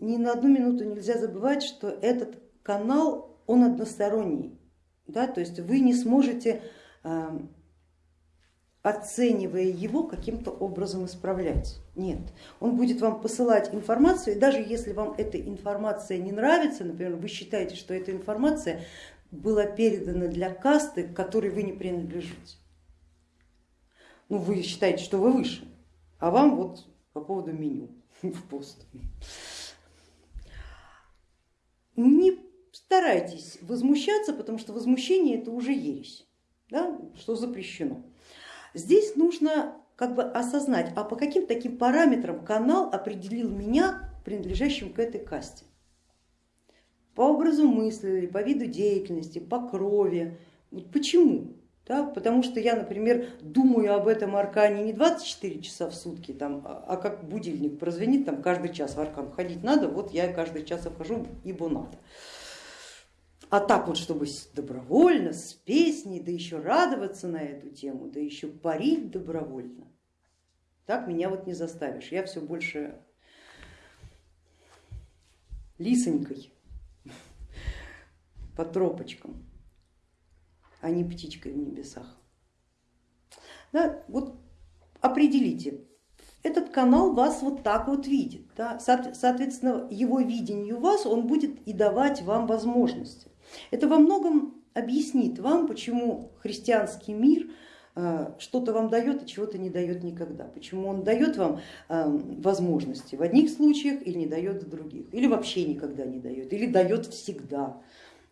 ни на одну минуту нельзя забывать, что этот канал, он односторонний, да, то есть вы не сможете, эм, оценивая его, каким-то образом исправлять. Нет, он будет вам посылать информацию, и даже если вам эта информация не нравится, например, вы считаете, что эта информация была передана для касты, к которой вы не принадлежите. Ну, вы считаете, что вы выше, а вам вот по поводу меню в пост. Не старайтесь возмущаться, потому что возмущение это уже ересь, да, что запрещено. Здесь нужно как бы осознать, а по каким таким параметрам канал определил меня принадлежащим к этой касте. По образу мысли, по виду деятельности, по крови. Почему? Да, потому что я, например, думаю об этом аркане не 24 часа в сутки, там, а, а как будильник прозвенит, там каждый час в аркан ходить надо, вот я каждый час обхожу, ибо надо. А так вот, чтобы добровольно, с песней, да еще радоваться на эту тему, да еще парить добровольно, так меня вот не заставишь. Я все больше лисонькой по тропочкам а не птичкой в небесах. Да, вот определите, этот канал вас вот так вот видит, да, соответственно его видению вас он будет и давать вам возможности. Это во многом объяснит вам, почему христианский мир э, что-то вам дает, а чего-то не дает никогда. Почему он дает вам э, возможности в одних случаях или не дает в других, или вообще никогда не дает, или дает всегда.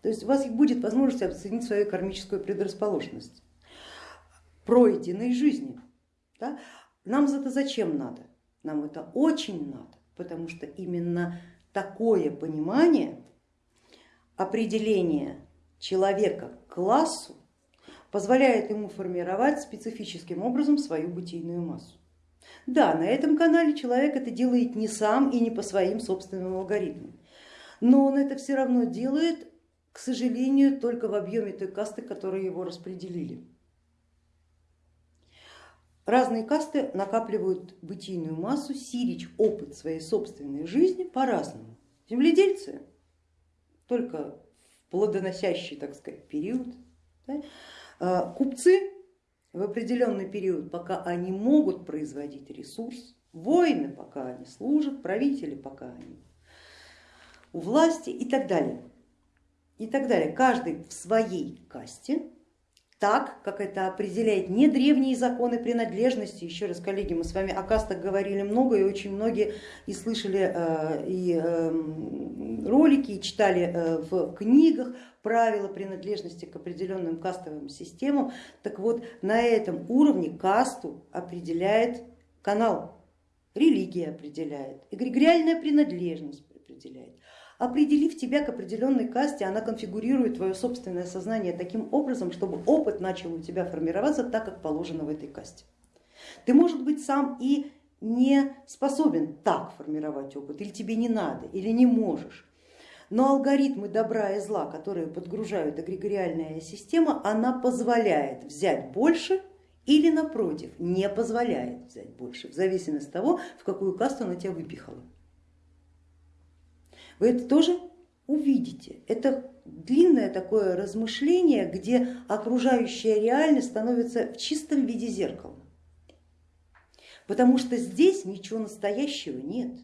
То есть у вас будет возможность оценить свою кармическую предрасположенность пройденной жизни. Да? Нам это зачем надо? Нам это очень надо, потому что именно такое понимание определения человека к классу позволяет ему формировать специфическим образом свою бытийную массу. Да, на этом канале человек это делает не сам и не по своим собственным алгоритмам, но он это все равно делает к сожалению, только в объеме той касты, которые его распределили. Разные касты накапливают бытийную массу, сирич опыт своей собственной жизни по-разному. Земледельцы только в плодоносящий, так сказать, период, да? А купцы в определенный период, пока они могут производить ресурс, воины, пока они служат, правители, пока они у власти и так далее и так далее. Каждый в своей касте, так, как это определяет не древние законы принадлежности. Еще раз, коллеги, мы с вами о кастах говорили много и очень многие и слышали э, и эм, ролики, и читали э, в книгах правила принадлежности к определенным кастовым системам. Так вот, на этом уровне касту определяет канал, религия определяет, эгрегориальная принадлежность определяет. Определив тебя к определенной касте, она конфигурирует твое собственное сознание таким образом, чтобы опыт начал у тебя формироваться так, как положено в этой касте. Ты, может быть, сам и не способен так формировать опыт, или тебе не надо, или не можешь. Но алгоритмы добра и зла, которые подгружают эгрегориальная система, она позволяет взять больше или напротив, не позволяет взять больше, в зависимости от того, в какую касту она тебя выпихала. Вы это тоже увидите. Это длинное такое размышление, где окружающая реальность становится в чистом виде зеркала. Потому что здесь ничего настоящего нет.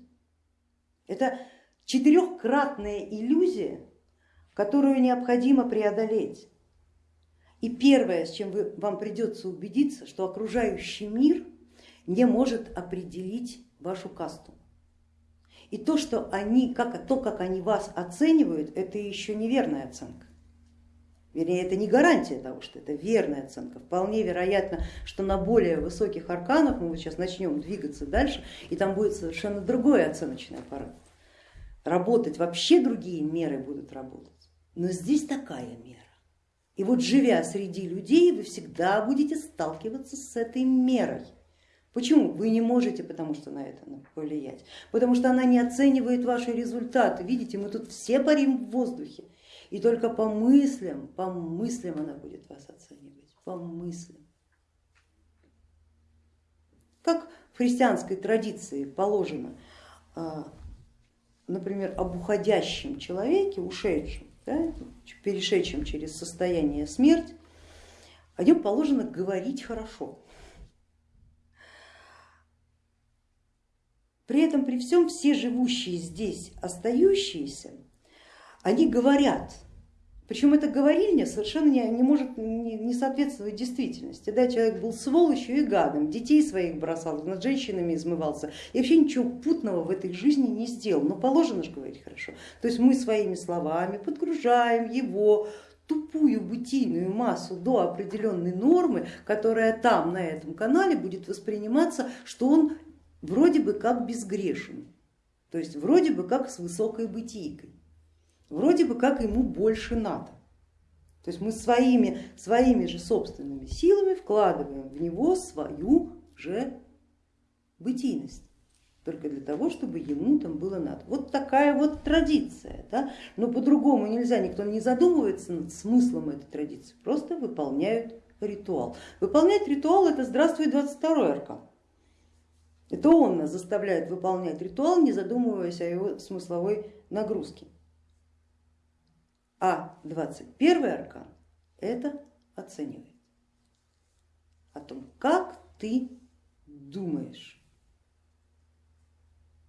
Это четырехкратная иллюзия, которую необходимо преодолеть. И первое, с чем вы, вам придется убедиться, что окружающий мир не может определить вашу касту. И то, что они, как, то, как они вас оценивают, это еще неверная оценка. Вернее, это не гарантия того, что это верная оценка. Вполне вероятно, что на более высоких арканах мы вот сейчас начнем двигаться дальше, и там будет совершенно другой оценочный аппарат. Работать вообще другие меры будут работать. Но здесь такая мера. И вот живя среди людей, вы всегда будете сталкиваться с этой мерой. Почему? Вы не можете, потому что на это повлиять, потому что она не оценивает ваши результаты. Видите, мы тут все парим в воздухе, и только по мыслям, по мыслям она будет вас оценивать, по мыслям. Как в христианской традиции положено, а, например, об уходящем человеке, ушедшем, да, перешедшем через состояние смерть, о нем положено говорить хорошо. При этом, при всем, все живущие здесь, остающиеся, они говорят, причем это говорильня совершенно не, не может не, не соответствовать действительности. Да, человек был сволочью и гадом, детей своих бросал, над женщинами измывался и вообще ничего путного в этой жизни не сделал. Но положено же говорить хорошо. То есть мы своими словами подгружаем его тупую бытийную массу до определенной нормы, которая там на этом канале будет восприниматься, что он вроде бы как безгрешен, то есть вроде бы как с высокой бытийкой, вроде бы как ему больше надо. То есть мы своими, своими же собственными силами вкладываем в него свою же бытийность только для того, чтобы ему там было надо. Вот такая вот традиция, да? но по-другому нельзя, никто не задумывается над смыслом этой традиции, просто выполняют ритуал. Выполнять ритуал это здравствуй 22 аркан. Это он нас заставляет выполнять ритуал, не задумываясь о его смысловой нагрузке. А 21 аркан это оценивает о том, как ты думаешь.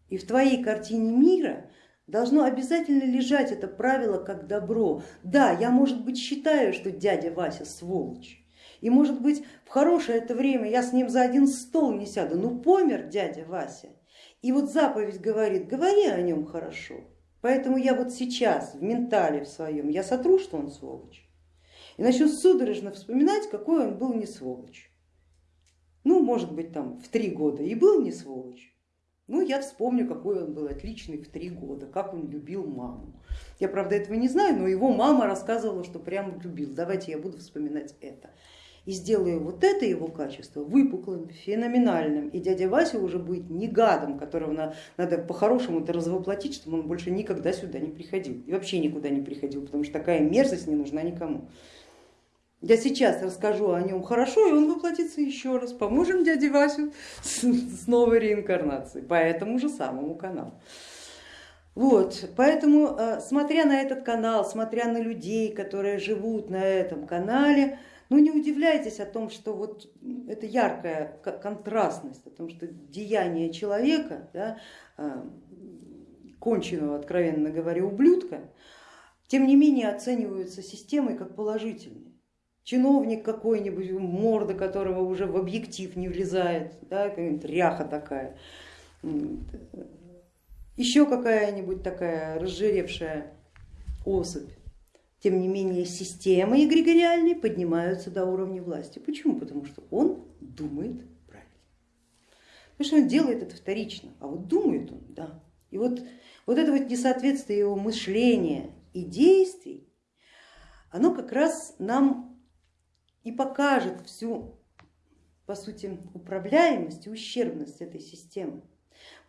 И в твоей картине мира должно обязательно лежать это правило как добро. Да, я, может быть, считаю, что дядя Вася сволочь, и может быть в хорошее это время я с ним за один стол не сяду, ну помер дядя Вася. И вот заповедь говорит, говори о нем хорошо. Поэтому я вот сейчас в ментале в своем, я сотру, что он сволочь. И начну судорожно вспоминать, какой он был не сволочь. Ну, может быть, там в три года и был не сволочь. Ну, я вспомню, какой он был отличный в три года, как он любил маму. Я, правда, этого не знаю, но его мама рассказывала, что прям любил. Давайте я буду вспоминать это и сделаю вот это его качество выпуклым, феноменальным, и дядя Вася уже будет не гадом, которого надо по-хорошему-то развоплотить, чтобы он больше никогда сюда не приходил и вообще никуда не приходил, потому что такая мерзость не нужна никому. Я сейчас расскажу о нем хорошо, и он воплотится еще раз. Поможем дяде Васю с новой реинкарнацией по этому же самому каналу. Вот, поэтому, э, смотря на этот канал, смотря на людей, которые живут на этом канале, ну не удивляйтесь о том, что вот это яркая контрастность, о том, что деяние человека, да, а, конченого, откровенно говоря, ублюдка, тем не менее оцениваются системой как положительные. Чиновник какой-нибудь, морда которого уже в объектив не влезает, да, какая-нибудь ряха такая, еще какая-нибудь такая разжиревшая особь тем не менее системы эгрегориальные поднимаются до уровня власти. Почему? Потому что он думает правильно. Потому что он делает это вторично, а вот думает он, да. И вот, вот это вот несоответствие его мышления и действий, оно как раз нам и покажет всю, по сути, управляемость и ущербность этой системы.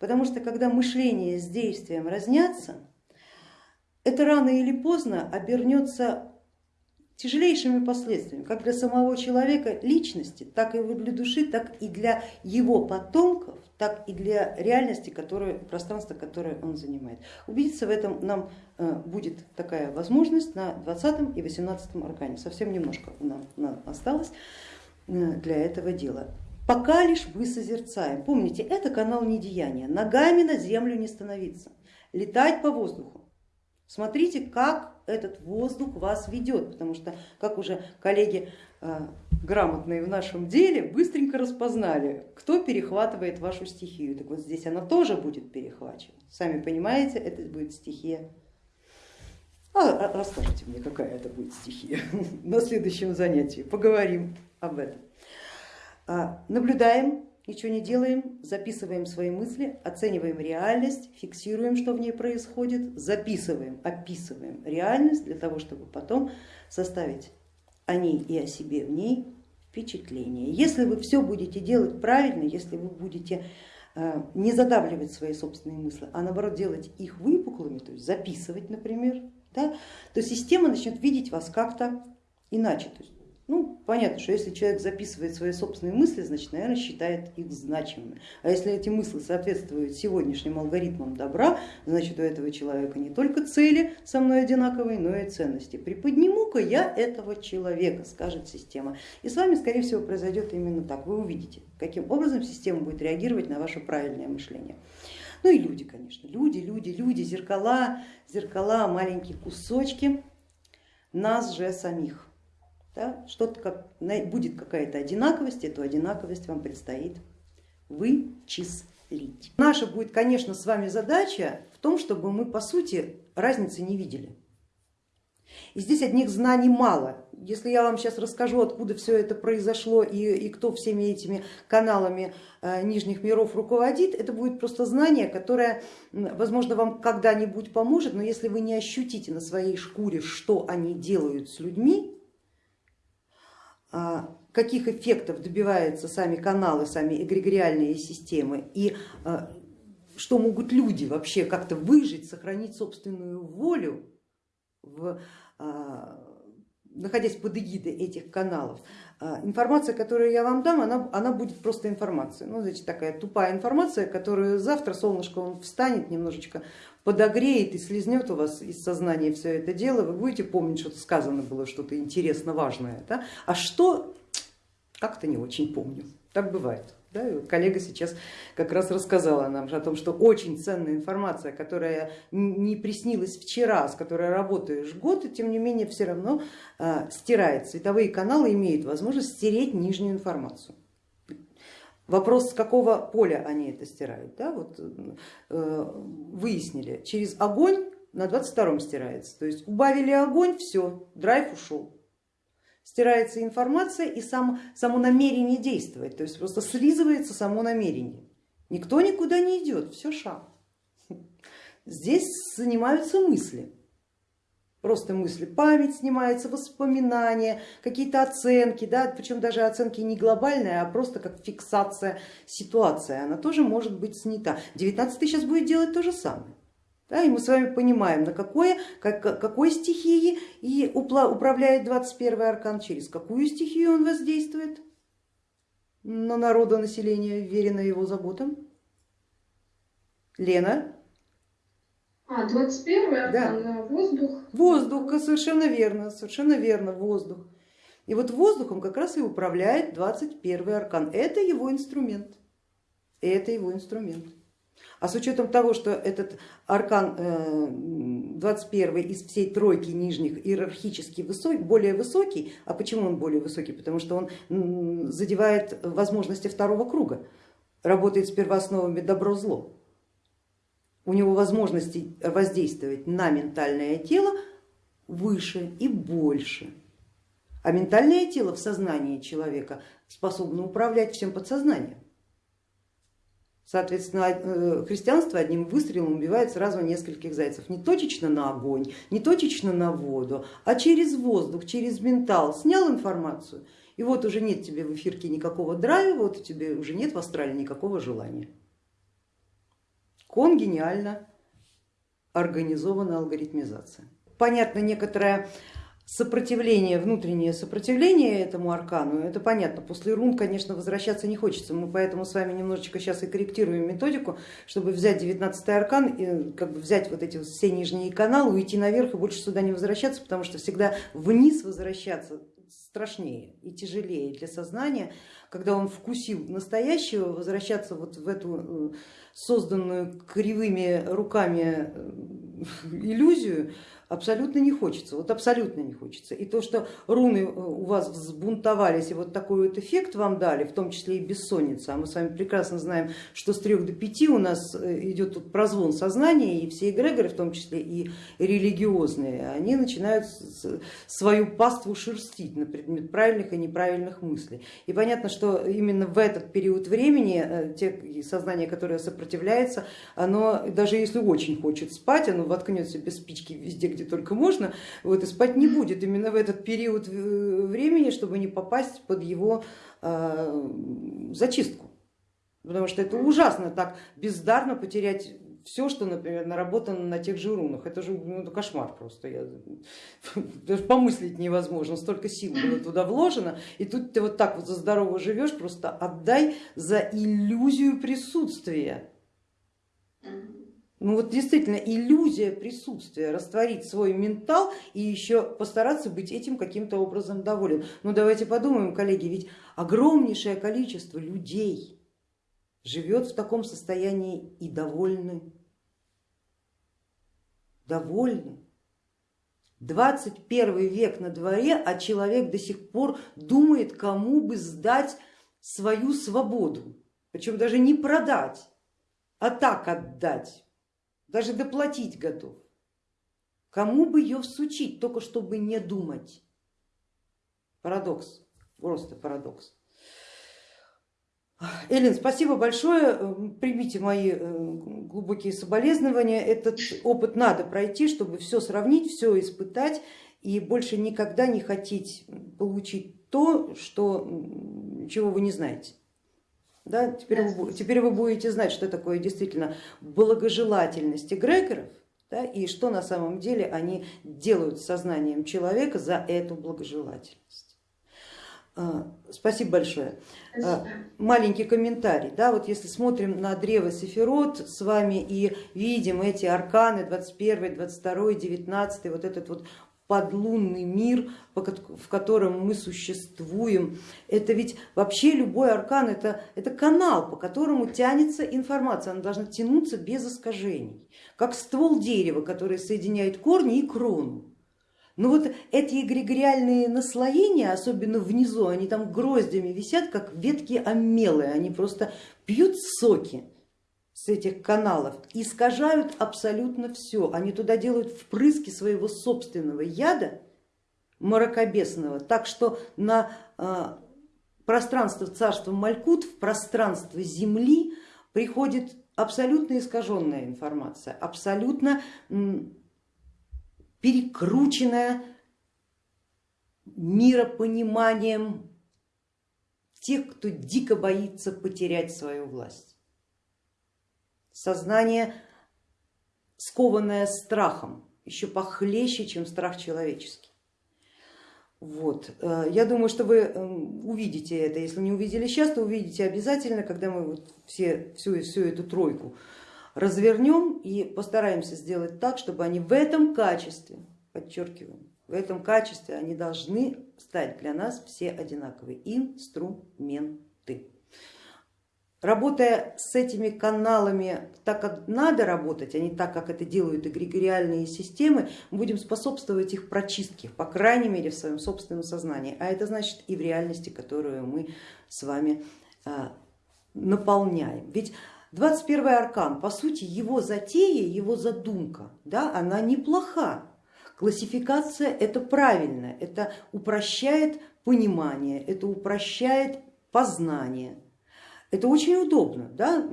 Потому что когда мышление с действием разнятся, это рано или поздно обернется тяжелейшими последствиями, как для самого человека личности, так и для души, так и для его потомков, так и для реальности, которую, пространства, которое он занимает. Убедиться в этом нам э, будет такая возможность на 20 и 18 аркане. Совсем немножко нам, нам осталось э, для этого дела. Пока лишь мы созерцаем. Помните, это канал недеяния. Ногами на землю не становиться, летать по воздуху Смотрите, как этот воздух вас ведет, потому что, как уже коллеги э, грамотные в нашем деле, быстренько распознали, кто перехватывает вашу стихию. Так вот здесь она тоже будет перехвачена. Сами понимаете, это будет стихия. А, а расскажите мне, какая это будет стихия на следующем занятии. Поговорим об этом. А, наблюдаем ничего не делаем, записываем свои мысли, оцениваем реальность, фиксируем, что в ней происходит, записываем, описываем реальность для того, чтобы потом составить о ней и о себе в ней впечатление. Если вы все будете делать правильно, если вы будете э, не задавливать свои собственные мысли, а наоборот делать их выпуклыми, то есть записывать, например, да, то система начнет видеть вас как-то иначе. То есть Ну, понятно, что если человек записывает свои собственные мысли, значит, наверное, считает их значимыми. А если эти мысли соответствуют сегодняшним алгоритмам добра, значит, у этого человека не только цели со мной одинаковые, но и ценности. Приподниму-ка я этого человека, скажет система. И с вами, скорее всего, произойдет именно так. Вы увидите, каким образом система будет реагировать на ваше правильное мышление. Ну и люди, конечно, люди, люди, люди, зеркала, зеркала, маленькие кусочки нас же самих. Да? Что-то как, будет какая-то одинаковость, эту одинаковость вам предстоит вычислить. Наша будет, конечно, с вами задача в том, чтобы мы по сути разницы не видели. И здесь одних знаний мало. Если я вам сейчас расскажу, откуда все это произошло и, и кто всеми этими каналами э, нижних миров руководит, это будет просто знание, которое, возможно, вам когда-нибудь поможет, но если вы не ощутите на своей шкуре, что они делают с людьми, каких эффектов добиваются сами каналы, сами эгрегориальные системы и а, что могут люди вообще как-то выжить, сохранить собственную волю, в, а, находясь под эгидой этих каналов. Информация, которую я вам дам, она, она будет просто информацией. Ну, значит, такая тупая информация, которую завтра солнышко он встанет немножечко, подогреет и слезнет у вас из сознания все это дело, вы будете помнить, что сказано было, что-то интересно важное. Да? А что, как-то не очень помню. Так бывает. Да? коллега сейчас как раз рассказала нам о том, что очень ценная информация, которая не приснилась вчера, с которой работаешь год, и тем не менее все равно э, стирает. Световые каналы имеют возможность стереть нижнюю информацию. Вопрос, с какого поля они это стирают. Да? Вот, э, выяснили, через огонь на 22 стирается. То есть убавили огонь, все, драйв ушел. Стирается информация и сам, само намерение действовать, то есть просто слизывается само намерение. Никто никуда не идет, все шаг. Здесь занимаются мысли просто мысли, память снимается, воспоминания, какие-то оценки, да, причем даже оценки не глобальные, а просто как фиксация ситуации, она тоже может быть снята. 19 сейчас будет делать то же самое. Да, и мы с вами понимаем, на какое, как, какой стихии и управляет 21 аркан, через какую стихию он воздействует на народонаселение, верено его заботам. Лена? А, 21 да. воздух. Воздух, совершенно верно, совершенно верно, воздух. И вот воздухом как раз и управляет 21 аркан. Это его инструмент. Это его инструмент. А с учетом того, что этот аркан 21 э, из всей тройки нижних иерархически высокий, более высокий, а почему он более высокий? Потому что он задевает возможности второго круга, работает с первоосновами добро-зло у него возможности воздействовать на ментальное тело выше и больше. А ментальное тело в сознании человека способно управлять всем подсознанием. Соответственно, э, христианство одним выстрелом убивает сразу нескольких зайцев. Не точечно на огонь, не точечно на воду, а через воздух, через ментал. Снял информацию, и вот уже нет тебе в эфирке никакого драйва, вот у тебя уже нет в астрале никакого желания. Конгениально организована алгоритмизация. Понятно, некоторое сопротивление, внутреннее сопротивление этому аркану, это понятно, после рун, конечно, возвращаться не хочется, мы поэтому с вами немножечко сейчас и корректируем методику, чтобы взять 19 аркан, и как бы взять вот эти все нижние каналы, уйти наверх и больше сюда не возвращаться, потому что всегда вниз возвращаться страшнее и тяжелее для сознания, когда он вкусил настоящего, возвращаться вот в эту э, созданную кривыми руками э, иллюзию абсолютно не хочется, вот абсолютно не хочется. И то, что руны э, у вас взбунтовались и вот такой вот эффект вам дали, в том числе и бессонница, а мы с вами прекрасно знаем, что с трех до пяти у нас э, идет тут прозвон сознания, и все эгрегоры, в том числе и религиозные, они начинают свою паству шерстить на предмет правильных и неправильных мыслей. И понятно, что именно в этот период времени э, те сознание, которое сопротивляется, оно даже если очень хочет спать, оно воткнется без спички везде, где только можно, вот, и спать не будет именно в этот период э, времени, чтобы не попасть под его э, зачистку. Потому что это ужасно так бездарно потерять все, что, например, наработано на тех же рунах. Это же ну, кошмар просто. Я, даже помыслить невозможно. Столько сил было туда вложено. И тут ты вот так вот за здорово живешь, просто отдай за иллюзию присутствия. Ну вот действительно иллюзия присутствия, растворить свой ментал и еще постараться быть этим каким-то образом доволен. Ну давайте подумаем, коллеги, ведь огромнейшее количество людей живет в таком состоянии и довольны. Довольны. 21 век на дворе, а человек до сих пор думает, кому бы сдать свою свободу, причем даже не продать, а так отдать даже доплатить готов. Кому бы ее всучить, только чтобы не думать. Парадокс, просто парадокс. Эллин, спасибо большое, примите мои э, глубокие соболезнования. Этот опыт надо пройти, чтобы все сравнить, все испытать и больше никогда не хотеть получить то, что, чего вы не знаете. Да? Теперь, вы, теперь вы будете знать, что такое действительно благожелательность эгрегоров да, и что на самом деле они делают с сознанием человека за эту благожелательность. А, спасибо большое. А, Спасибо. Маленький комментарий. Да, вот если смотрим на древо Сефирот с вами и видим эти арканы 21, 22, 19, вот этот вот подлунный мир, в котором мы существуем. Это ведь вообще любой аркан это, это канал, по которому тянется информация, она должна тянуться без искажений, как ствол дерева, который соединяет корни и крону. Но вот эти эгрегориальные наслоения, особенно внизу, они там гроздями висят, как ветки амелы, они просто пьют соки с этих каналов искажают абсолютно все. Они туда делают впрыски своего собственного яда мракобесного, так что на а, пространство царства Малькут, в пространство Земли приходит абсолютно искаженная информация, абсолютно перекрученная миропониманием тех, кто дико боится потерять свою власть сознание, скованное страхом, еще похлеще, чем страх человеческий. Вот. Э, я думаю, что вы эм, увидите это, если не увидели сейчас, то увидите обязательно, когда мы вот все, всю, всю эту тройку развернем и постараемся сделать так, чтобы они в этом качестве, подчеркиваем, в этом качестве они должны стать для нас все одинаковые инструменты. Работая с этими каналами так, как надо работать, а не так, как это делают эгрегориальные системы, мы будем способствовать их прочистке, по крайней мере в своем собственном сознании, а это значит и в реальности, которую мы с вами а, наполняем. Ведь 21 аркан, по сути, его затея, его задумка, да, она неплоха. Классификация это правильно, это упрощает понимание, это упрощает познание. Это очень удобно, да?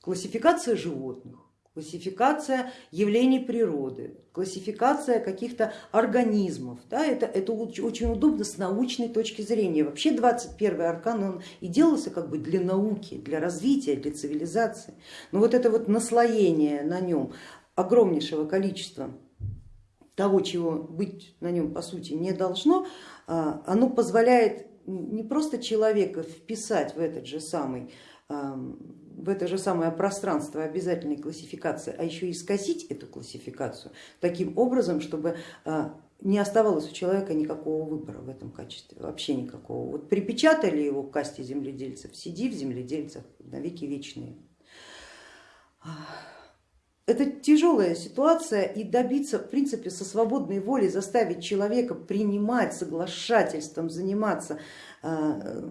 классификация животных, классификация явлений природы, классификация каких-то организмов. Да, это, это очень удобно с научной точки зрения. Вообще 21 аркан он и делался как бы для науки, для развития, для цивилизации. Но вот это вот наслоение на нем огромнейшего количества того, чего быть на нем по сути не должно, а, оно позволяет не просто человека вписать в этот же самый в это же самое пространство обязательной классификации, а еще и скосить эту классификацию таким образом, чтобы а, не оставалось у человека никакого выбора в этом качестве, вообще никакого. Вот припечатали его к касте земледельцев, сиди в земледельцах на веки вечные. Это тяжелая ситуация и добиться, в принципе, со свободной волей заставить человека принимать соглашательством, заниматься э,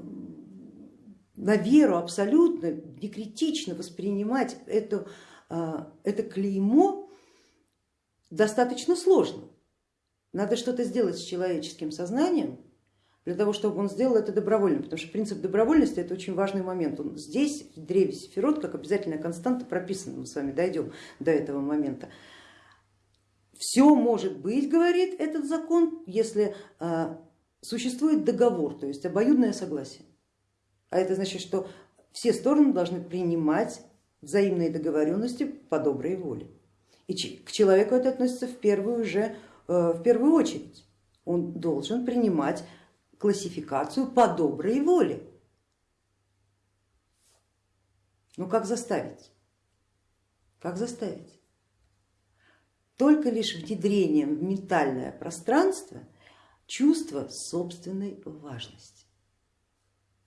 на веру абсолютно, некритично воспринимать это, э, это клеймо достаточно сложно. Надо что-то сделать с человеческим сознанием, для того, чтобы он сделал это добровольно, потому что принцип добровольности это очень важный момент. Он здесь, в древе Сефирот, как обязательная константа прописана, мы с вами дойдем до этого момента. Все может быть, говорит этот закон, если а, существует договор, то есть обоюдное согласие. А это значит, что все стороны должны принимать взаимной договоренности по доброй воле. И к человеку это относится в первую, же, э, в первую очередь. Он должен принимать классификацию по доброй воле. Ну как заставить? Как заставить? Только лишь внедрением в ментальное пространство чувства собственной важности.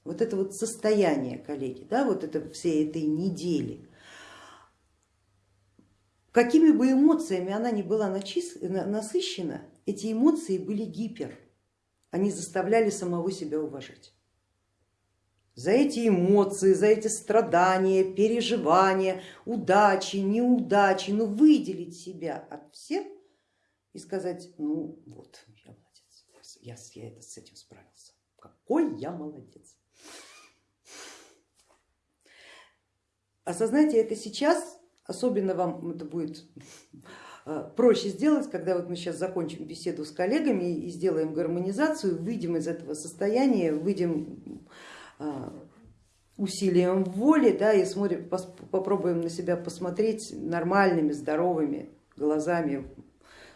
Вот это вот состояние, коллеги, да, вот это всей этой недели, какими бы эмоциями она ни была насыщена, эти эмоции были гипер, они заставляли самого себя уважать. За эти эмоции, за эти страдания, переживания, удачи, неудачи, ну выделить себя от всех и сказать, ну вот, я молодец, я, я это, с этим справился, какой я молодец. Осознайте это сейчас, особенно вам это будет проще сделать, когда вот мы сейчас закончим беседу с коллегами и сделаем гармонизацию, выйдем из этого состояния, выйдем э, усилием воли да, и смотрим, попробуем на себя посмотреть нормальными, здоровыми глазами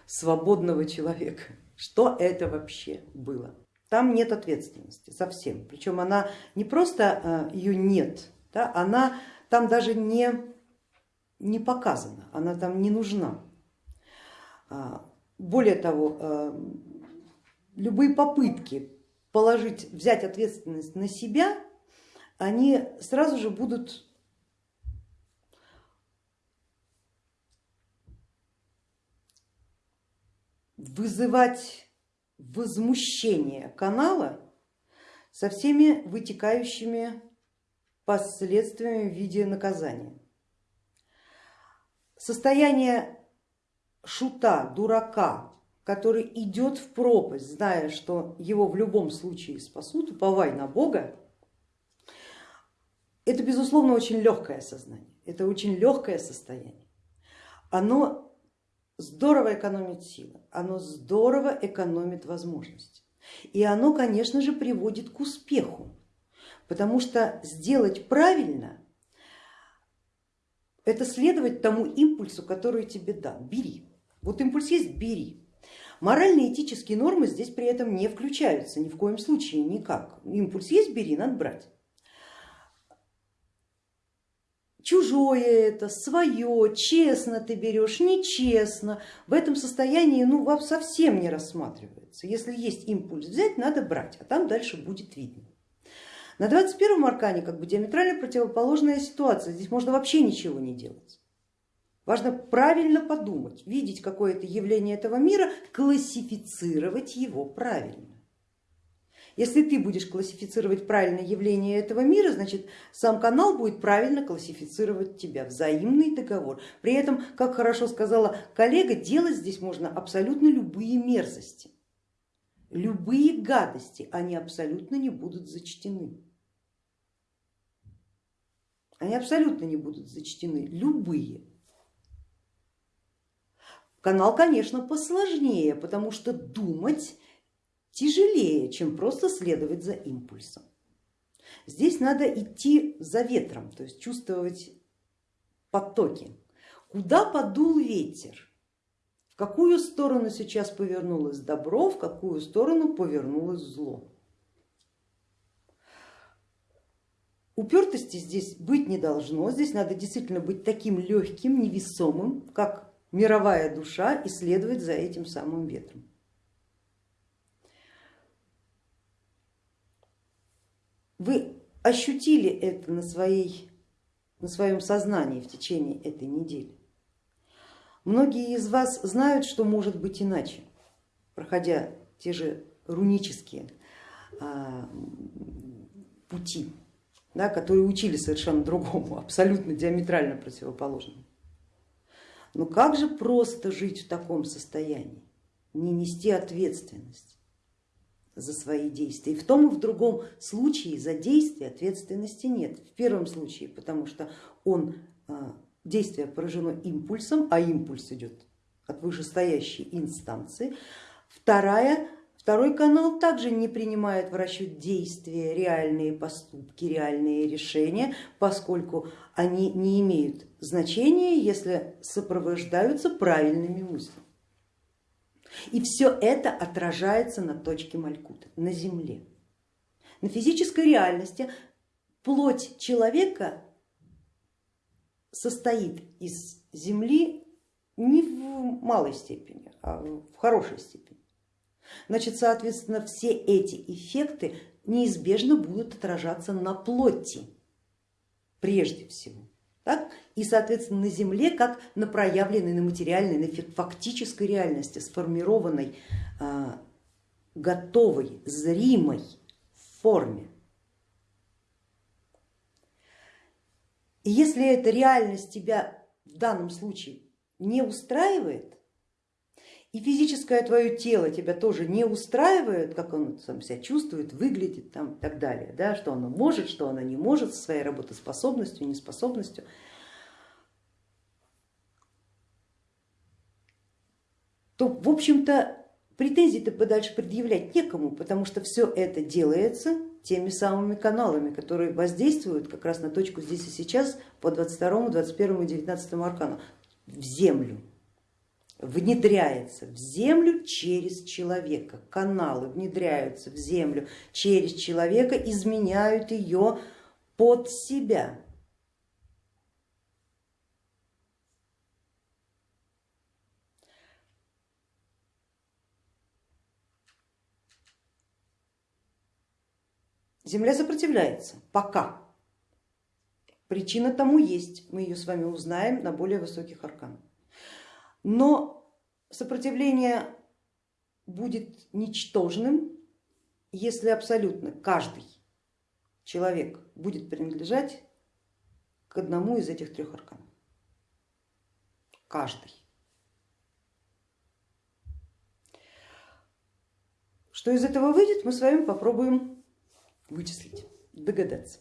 свободного человека. Что это вообще было? Там нет ответственности совсем, причем она не просто э, ее нет, да, она там даже не, не показана, она там не нужна. А, более того, а, любые попытки положить, взять ответственность на себя, они сразу же будут вызывать возмущение канала со всеми вытекающими последствиями в виде наказания. Состояние шута, дурака, который идет в пропасть, зная, что его в любом случае спасут, уповай на Бога, это безусловно очень легкое сознание, это очень легкое состояние. Оно здорово экономит силы, оно здорово экономит возможности. И оно, конечно же, приводит к успеху. Потому что сделать правильно это следовать тому импульсу, который тебе дан. Бери. Вот импульс есть, бери. Моральные этические нормы здесь при этом не включаются ни в коем случае никак. Импульс есть, бери, надо брать. Чужое это, свое, честно ты берешь, нечестно. В этом состоянии ну, совсем не рассматривается. Если есть импульс взять, надо брать, а там дальше будет видно. На 21 аркане как бы диаметрально противоположная ситуация, здесь можно вообще ничего не делать. Важно правильно подумать, видеть какое-то явление этого мира, классифицировать его правильно. Если ты будешь классифицировать правильно явление этого мира, значит сам канал будет правильно классифицировать тебя, взаимный договор. При этом, как хорошо сказала коллега, делать здесь можно абсолютно любые мерзости любые гадости, они абсолютно не будут зачтены. Они абсолютно не будут зачтены, любые. Канал, конечно, посложнее, потому что думать тяжелее, чем просто следовать за импульсом. Здесь надо идти за ветром, то есть чувствовать потоки. Куда подул ветер, в какую сторону сейчас повернулось добро, в какую сторону повернулось зло. Упертости здесь быть не должно, здесь надо действительно быть таким легким, невесомым, как мировая душа и следовать за этим самым ветром. Вы ощутили это на, своей, на своем сознании в течение этой недели. Многие из вас знают, что может быть иначе, проходя те же рунические а, пути, да, которые учили совершенно другому, абсолютно диаметрально противоположному. Но как же просто жить в таком состоянии, не нести ответственность за свои действия. И в том и в другом случае за действие ответственности нет. В первом случае, потому что он а, действие поражено импульсом, а импульс идет от вышестоящей инстанции. Вторая, Второй канал также не принимает в расчет действия, реальные поступки, реальные решения, поскольку они не имеют значения, если сопровождаются правильными мыслями. И все это отражается на точке Малькута, на Земле. На физической реальности плоть человека состоит из Земли не в малой степени, а в хорошей степени. Значит, соответственно, все эти эффекты неизбежно будут отражаться на плоти прежде всего. Так? И, соответственно, на Земле, как на проявленной, на материальной, на фактической реальности, сформированной, а, готовой, зримой форме. И если эта реальность тебя в данном случае не устраивает, и физическое твое тело тебя тоже не устраивает, как он сам себя чувствует, выглядит там и так далее, да, что оно может, что оно не может со своей работоспособностью, неспособностью, то в общем-то претензий-то подальше предъявлять некому, потому что все это делается теми самыми каналами, которые воздействуют как раз на точку здесь и сейчас по 22, 21 и 19 аркану. В землю внедряется в землю через человека. Каналы внедряются в землю через человека, изменяют ее под себя. Земля сопротивляется пока. Причина тому есть, мы ее с вами узнаем на более высоких арканах. Но сопротивление будет ничтожным, если абсолютно каждый человек будет принадлежать к одному из этих трех арканов. Каждый. Что из этого выйдет, мы с вами попробуем вычислить, догадаться.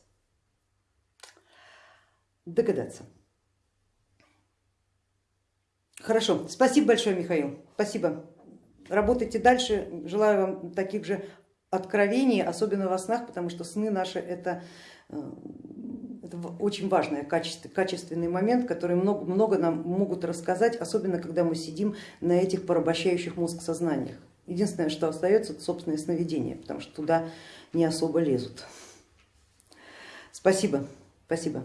Догадаться. Хорошо, спасибо большое, Михаил, спасибо. Работайте дальше, желаю вам таких же откровений, особенно во снах, потому что сны наши это, э, это очень важный качественный момент, который много, много нам могут рассказать, особенно когда мы сидим на этих порабощающих мозг сознаниях. Единственное, что остается, это собственное сновидение, потому что туда не особо лезут. Спасибо, спасибо.